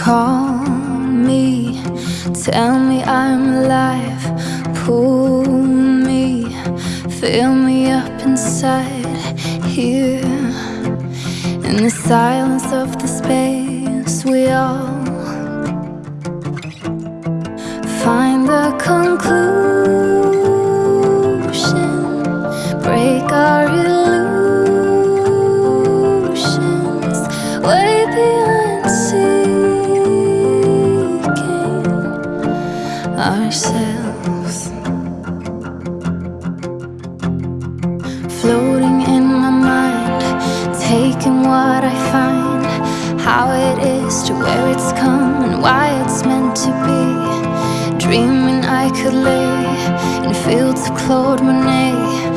Call me, tell me I'm alive. Pull me, fill me up inside here. In the silence of the space, we all find the conclusion, break our illusions way beyond ourselves. Floating in my mind, taking what I find, how it is to where it's come and why it's meant to be. Dreaming I could lay in fields of Claude Monet,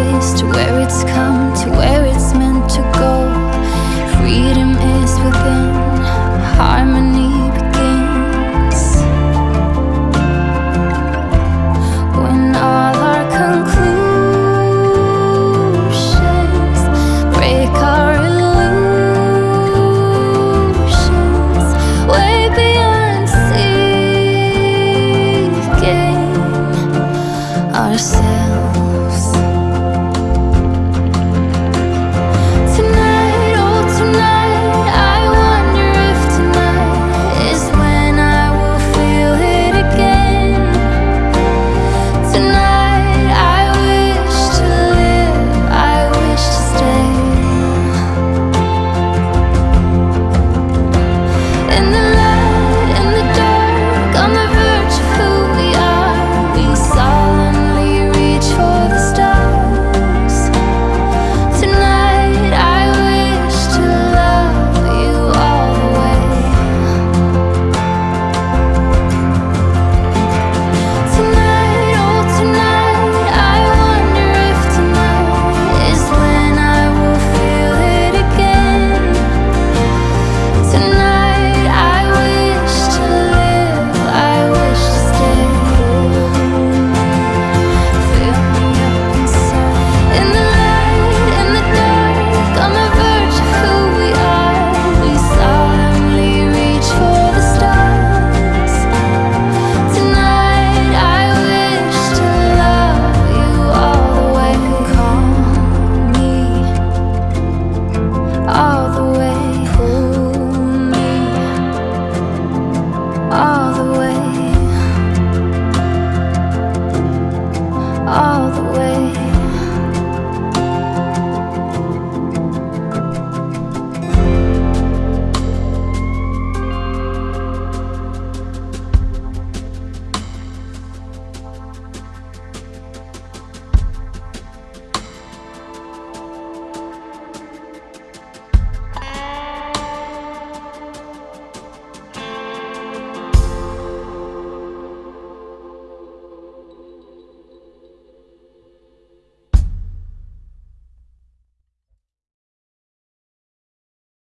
is To where it's come, to where it's meant to go. Freedom is within, harmony begins. When all our conclusions break our illusions Way beyond seeking ourselves. all the